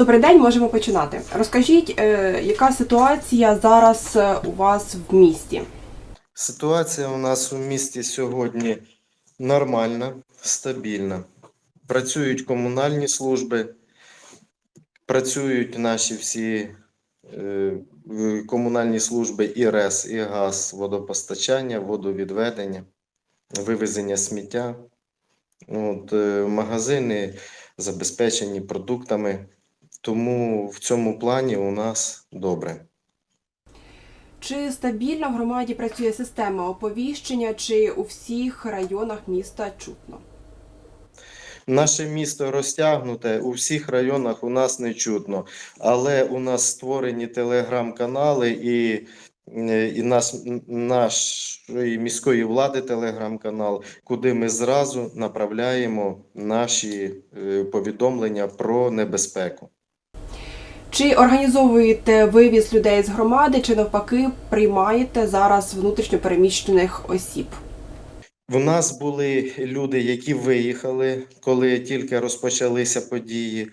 Добрий день, можемо починати. Розкажіть, е, яка ситуація зараз е, у вас в місті? Ситуація у нас у місті сьогодні нормальна, стабільна. Працюють комунальні служби, працюють наші всі е, комунальні служби і РЕС, і ГАЗ, водопостачання, водовідведення, вивезення сміття. От, магазини забезпечені продуктами, тому в цьому плані у нас добре. Чи стабільно в громаді працює система оповіщення, чи у всіх районах міста чутно? Наше місто розтягнуте, у всіх районах у нас не чутно, але у нас створені телеграм-канали і, е, і наш, нашої міської влади телеграм-канал, куди ми зразу направляємо наші е, повідомлення про небезпеку. Чи організовуєте вивіз людей з громади, чи навпаки приймаєте зараз внутрішньопереміщених осіб? В нас були люди, які виїхали, коли тільки розпочалися події.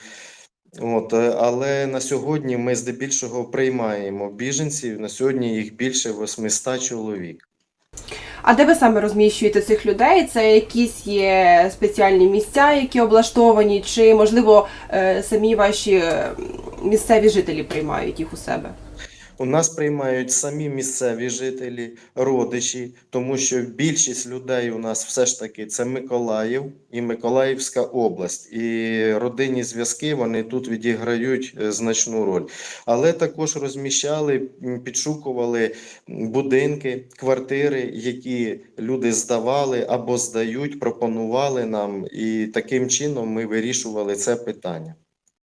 От, е, але на сьогодні ми здебільшого приймаємо біженців. На сьогодні їх більше 800 чоловік. А де ви саме розміщуєте цих людей? Це якісь є спеціальні місця, які облаштовані, чи можливо е, самі ваші місцеві жителі приймають їх у себе? У нас приймають самі місцеві жителі, родичі, тому що більшість людей у нас все ж таки це Миколаїв і Миколаївська область. І родинні зв'язки вони тут відіграють е, значну роль. Але також розміщали, підшукували будинки, квартири, які люди здавали або здають, пропонували нам, і таким чином ми вирішували це питання.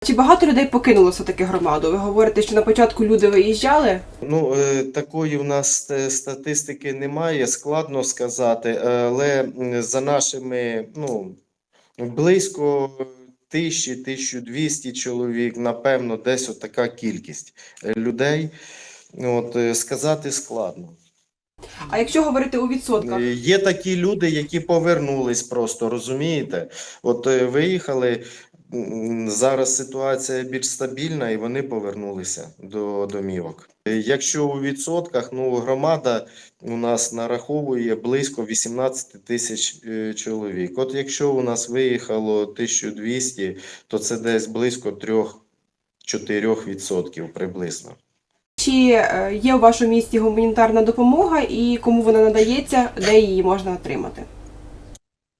Чи багато людей покинуло все-таки громаду? Ви говорите, що на початку люди виїжджали? Ну, е, такої в нас е, статистики немає, складно сказати, але за нашими, ну, близько тисячі, 1200 чоловік, напевно, десь отака кількість е, людей. От, сказати складно. А якщо говорити у відсотках? Є такі люди, які повернулись просто, розумієте? От виїхали, зараз ситуація більш стабільна, і вони повернулися до домівок. Якщо у відсотках, ну громада у нас нараховує близько 18 тисяч е, чоловік. От якщо у нас виїхало 1200, то це десь близько 3-4 відсотків приблизно. Чи е, є у вашому місті гуманітарна допомога і кому вона надається, де її можна отримати?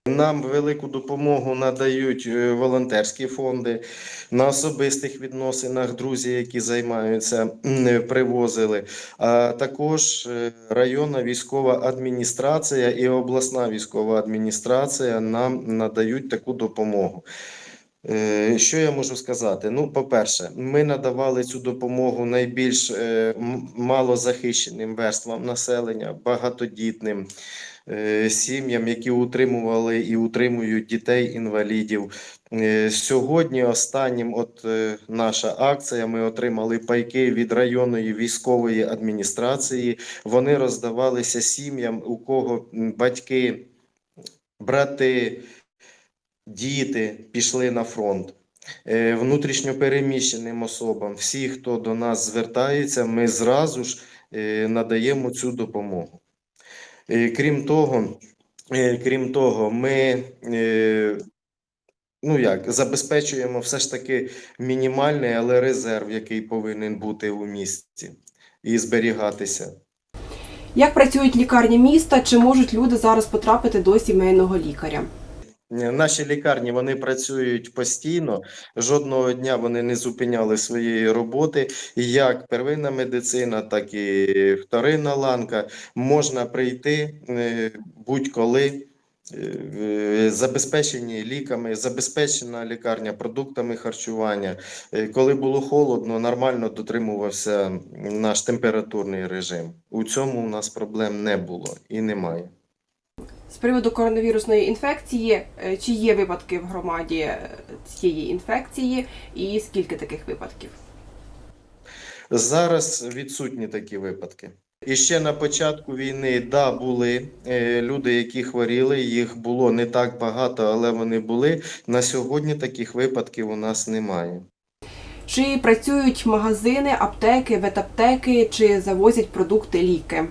Нам велику допомогу надають е, волонтерські фонди на особистих відносинах. Друзі, які займаються, е, привозили. А також е, районна військова адміністрація і обласна військова адміністрація нам надають таку допомогу. Що я можу сказати? Ну, по-перше, ми надавали цю допомогу найбільш малозахищеним верствам населення, багатодітним сім'ям, які утримували і утримують дітей-інвалідів. Е, Сьогодні останнім, от е, наша акція, ми отримали пайки від районної військової адміністрації. Вони роздавалися сім'ям, у кого батьки, брати, діти пішли на фронт. Е, Внутрішньопереміщеним особам, всі, хто до нас звертається, ми зразу ж е, надаємо цю допомогу. Е, Крім того, е, крім того, ми е, ну як, забезпечуємо все ж таки мінімальний, але резерв, який повинен бути у місті і зберігатися. Як працюють лікарні міста? Чи можуть люди зараз потрапити до сімейного лікаря? Наші лікарні вони працюють постійно. Жодного дня вони не зупиняли своєї роботи. Як первинна медицина, так і вторинна ланка можна прийти е, будь-коли. е, Забезпечені ліками, забезпечена лікарня продуктами харчування. Е, Коли було холодно, нормально дотримувався наш температурний режим. У цьому у нас проблем не було і немає. З приводу коронавірусної інфекції, е, чи є випадки в громаді е, цієї інфекції, і скільки таких випадків? Зараз відсутні такі випадки. І ще на початку війни, да, були е, люди, які хворіли, їх було не так багато, але вони були. На сьогодні таких випадків у нас немає. Чи працюють магазини, аптеки, ветаптеки, чи завозять продукти, ліки?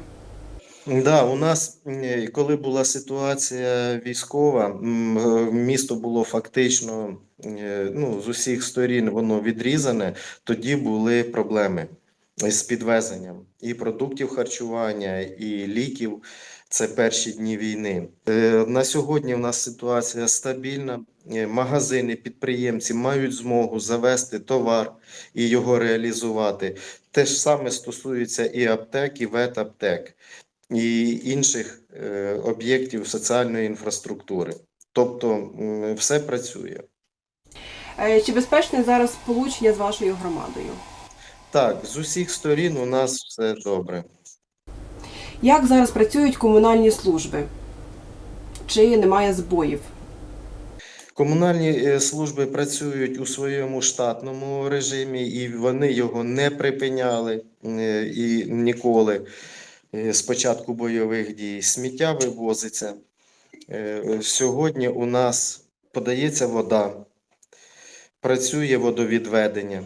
Да, у нас, е, коли була ситуація військова, е, місто було фактично е, ну, з усіх сторін воно відрізане, тоді були проблеми з підвезенням і продуктів харчування, і ліків. Це перші дні війни. На сьогодні в нас ситуація стабільна. Магазини, підприємці мають змогу завести товар і його реалізувати. Те ж саме стосується і аптек, і ветаптек і інших е, об'єктів соціальної інфраструктури. Тобто все працює. Е, Чи безпечне зараз сполучення з вашою громадою? Так, з усіх сторін у нас все добре. Як зараз працюють комунальні служби? Чи немає збоїв? Комунальні е, служби працюють у своєму штатному режимі, і вони його не припиняли і ніколи з початку бойових дій. Сміття вивозиться. Е, Сьогодні у нас подається вода, працює водовідведення.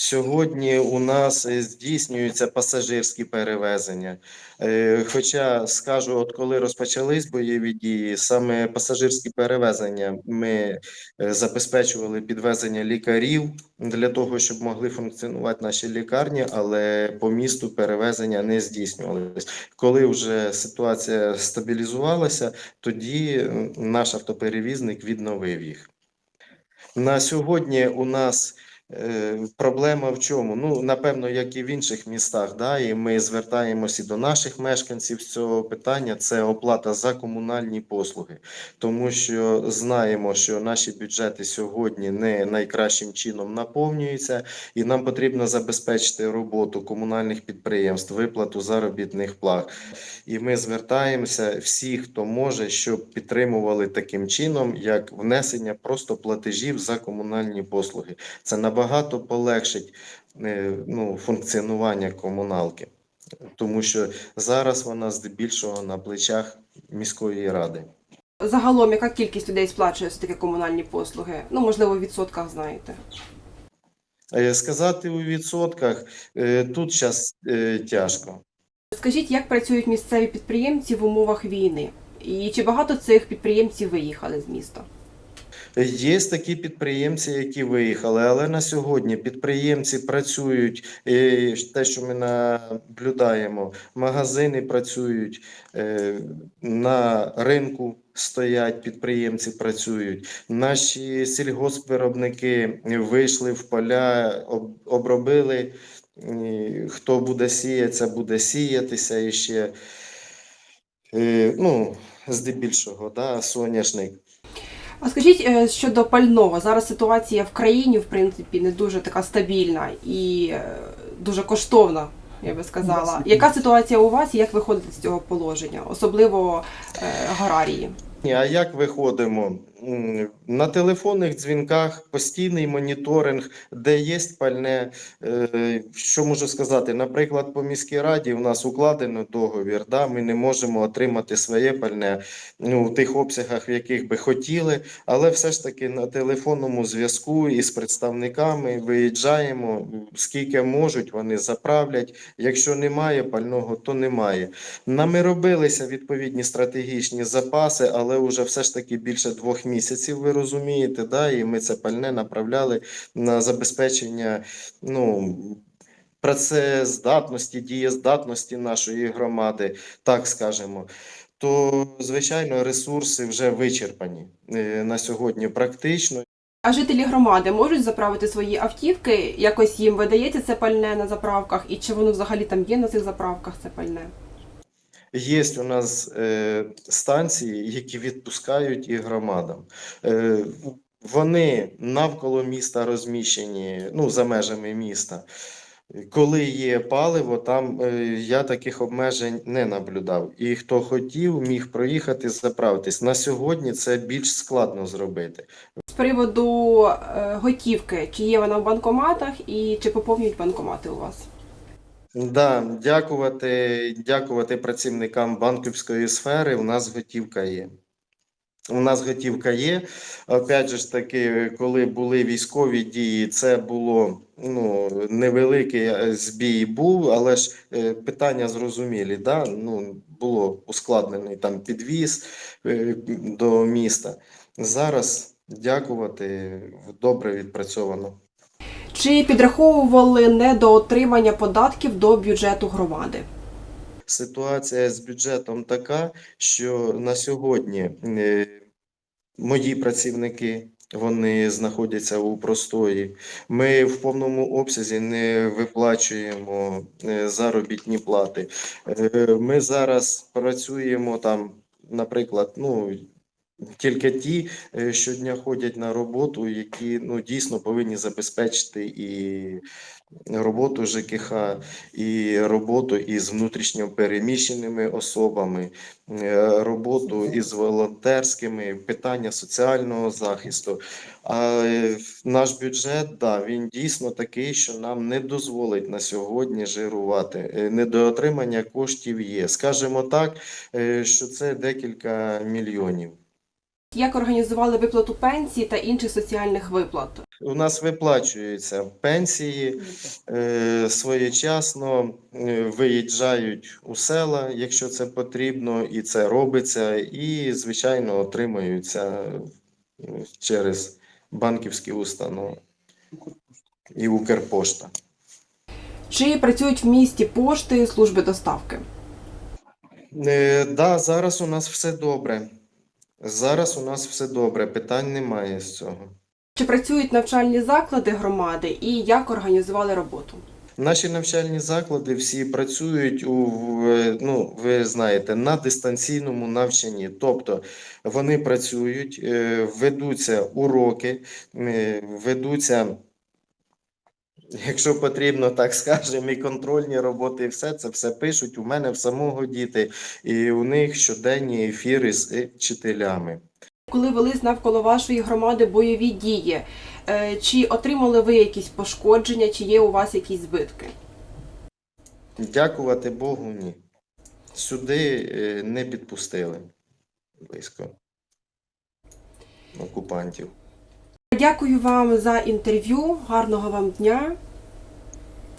Сьогодні у нас е, здійснюються пасажирські перевезення. Е, Хоча скажу, от коли розпочались бойові дії, саме пасажирські перевезення ми е, забезпечували підвезення лікарів для того, щоб могли функціонувати наші лікарні, але по місту перевезення не здійснювалися. Коли вже ситуація стабілізувалася, тоді наш автоперевізник відновив їх. На сьогодні у нас проблема в чому? Ну, напевно, як і в інших містах, да, і ми звертаємося до наших мешканців з цього питання. Це оплата за комунальні послуги, тому що знаємо, що наші бюджети сьогодні не найкращим чином наповнюються, і нам потрібно забезпечити роботу комунальних підприємств, виплату заробітних плат. І ми звертаємося всі, хто може, щоб підтримували таким чином, як внесення просто платежів за комунальні послуги. Це набагато полегшить е, ну, функціонування комуналки, тому що зараз вона здебільшого на плечах міської ради. Загалом, яка кількість людей сплачує за такі комунальні послуги? Ну, можливо, в відсотках знаєте. Е, Сказати у відсотках е, тут зараз тяжко. Скажіть, як працюють місцеві підприємці в умовах війни? І чи багато цих підприємців виїхали з міста? Є такі підприємці, які виїхали, але на сьогодні підприємці працюють, е, те, що ми наблюдаємо, магазини працюють, е, на ринку стоять підприємці, працюють. Наші сільгоспвиробники вийшли в поля, обробили. Хто буде сіятися, буде сіятися і ще. Е, Ну, здебільшого, да, соняшник. А скажіть е, щодо пального, зараз ситуація в країні, в принципі, не дуже така стабільна і е, дуже коштовна, я би сказала. Яка ситуація у вас і як виходити з цього положення, особливо е, аграрії? А як виходимо? На телефонних дзвінках постійний моніторинг, де є пальне. Е, Що можу сказати? Наприклад, по міській раді у нас укладено договір. Да? Ми не можемо отримати своє пальне ну, в тих обсягах, в яких би хотіли, але все ж таки на телефонному зв'язку із представниками виїжджаємо. Скільки можуть, вони заправлять. Якщо немає пального, то немає. Нами робилися відповідні стратегічні запаси, але вже все ж таки більше двох місяців, ви розумієте, да? і ми це пальне направляли на забезпечення ну, працездатності, дієздатності нашої громади, так скажемо. То, звичайно, ресурси вже вичерпані е, на сьогодні практично. А жителі громади можуть заправити свої автівки? Якось їм видається це пальне на заправках, і чи воно взагалі там є на цих заправках це пальне? Є у нас е, станції, які відпускають і громадам. Е, вони навколо міста розміщені, ну, за межами міста. Коли є паливо, там е, я таких обмежень не наблюдав. І хто хотів, міг проїхати, заправитись. На сьогодні це більш складно зробити. З приводу готівки, чи є вона в банкоматах і чи поповнюють банкомати у вас? Да, дякувати, дякувати працівникам банківської сфери. У нас готівка є. У нас готівка є. Опять же ж таки, коли були військові дії, це було ну, невеликий е, збій був, але ж е, питання зрозумілі. Да? Ну, було ускладнений там підвіз е, до міста. Зараз дякувати, добре відпрацьовано. Чи підраховували недоотримання податків до бюджету громади? Ситуація з бюджетом така, що на сьогодні е, мої працівники вони знаходяться у простої. Ми в повному обсязі не виплачуємо е, заробітні плати. Е, Ми зараз працюємо там, наприклад, ну. Тільки ті е, щодня ходять на роботу, які ну дійсно повинні забезпечити і роботу ЖКХ, і роботу із внутрішньо переміщеними особами, е, роботу із волонтерськими, питання соціального захисту. А е, наш бюджет, да, він дійсно такий, що нам не дозволить на сьогодні жирувати. Недоотримання коштів є. Скажемо так, що це декілька мільйонів. Як організували виплату пенсії та інших соціальних виплат? У нас виплачуються пенсії е, своєчасно, е, виїжджають у села, якщо це потрібно, і це робиться, і, звичайно, отримуються е, через банківські установи і Укрпошта. Чи працюють в місті пошти служби доставки? Е, да, зараз у нас все добре. Зараз у нас все добре, питань немає з цього. Чи працюють навчальні заклади громади і як організували роботу? Наші навчальні заклади всі працюють у ну, ви знаєте, на дистанційному навчанні. Тобто вони працюють, е, ведуться уроки, е, ведуться, якщо потрібно, так скажемо, і контрольні роботи, і все це все пишуть. У мене в самого діти, і у них щоденні ефіри з е, вчителями. Коли велись навколо вашої громади бойові дії, е, чи отримали ви якісь пошкодження, чи є у вас якісь збитки? Дякувати Богу, ні. Сюди е, не підпустили близько окупантів. Дякую вам за інтерв'ю, гарного вам дня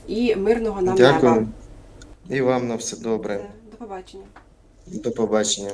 і мирного нам Дякую. неба. І вам на все добре. До побачення. До побачення.